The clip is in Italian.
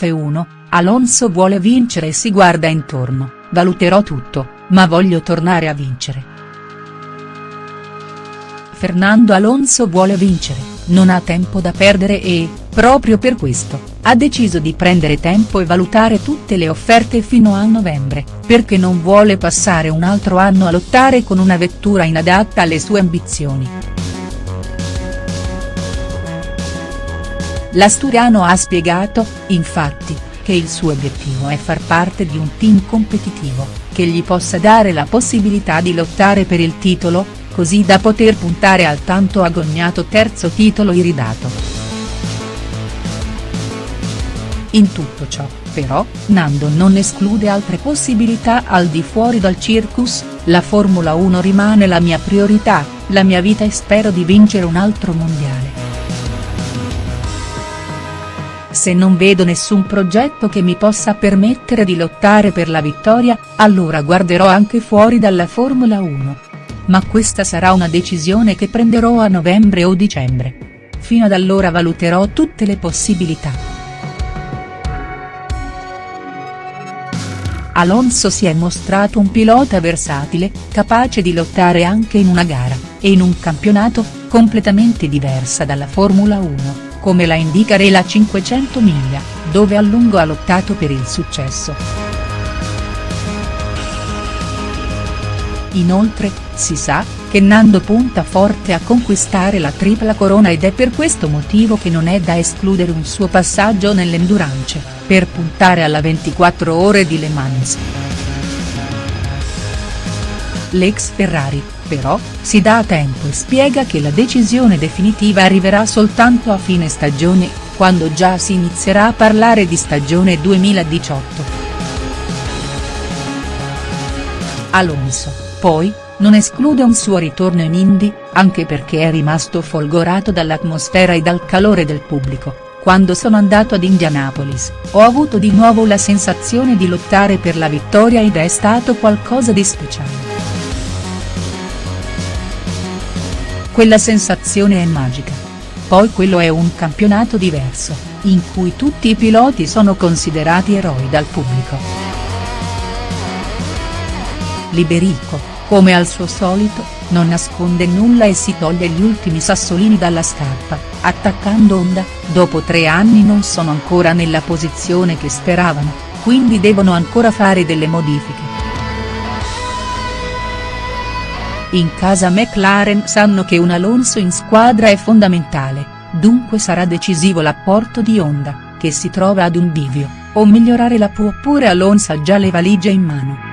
F1, Alonso vuole vincere e si guarda intorno, valuterò tutto, ma voglio tornare a vincere. Fernando Alonso vuole vincere, non ha tempo da perdere e, proprio per questo, ha deciso di prendere tempo e valutare tutte le offerte fino a novembre, perché non vuole passare un altro anno a lottare con una vettura inadatta alle sue ambizioni. L'asturiano ha spiegato, infatti, che il suo obiettivo è far parte di un team competitivo, che gli possa dare la possibilità di lottare per il titolo, così da poter puntare al tanto agognato terzo titolo iridato. In tutto ciò, però, Nando non esclude altre possibilità al di fuori dal circus, la Formula 1 rimane la mia priorità, la mia vita e spero di vincere un altro mondiale. Se non vedo nessun progetto che mi possa permettere di lottare per la vittoria, allora guarderò anche fuori dalla Formula 1. Ma questa sarà una decisione che prenderò a novembre o dicembre. Fino ad allora valuterò tutte le possibilità. Alonso si è mostrato un pilota versatile, capace di lottare anche in una gara, e in un campionato, completamente diversa dalla Formula 1 come la indica Rela 500 miglia, dove a lungo ha lottato per il successo. Inoltre, si sa, che Nando punta forte a conquistare la tripla corona ed è per questo motivo che non è da escludere un suo passaggio nell'endurance, per puntare alla 24 ore di Le Mans. L'ex Ferrari, però, si dà tempo e spiega che la decisione definitiva arriverà soltanto a fine stagione, quando già si inizierà a parlare di stagione 2018. Alonso, poi, non esclude un suo ritorno in Indy, anche perché è rimasto folgorato dall'atmosfera e dal calore del pubblico. Quando sono andato ad Indianapolis, ho avuto di nuovo la sensazione di lottare per la vittoria ed è stato qualcosa di speciale. Quella sensazione è magica. Poi quello è un campionato diverso, in cui tutti i piloti sono considerati eroi dal pubblico. Liberico, come al suo solito, non nasconde nulla e si toglie gli ultimi sassolini dalla scarpa, attaccando Honda, dopo tre anni non sono ancora nella posizione che speravano, quindi devono ancora fare delle modifiche. In casa McLaren sanno che un Alonso in squadra è fondamentale, dunque sarà decisivo l'apporto di Honda, che si trova ad un bivio, o migliorare la può oppure Alonso ha già le valigie in mano.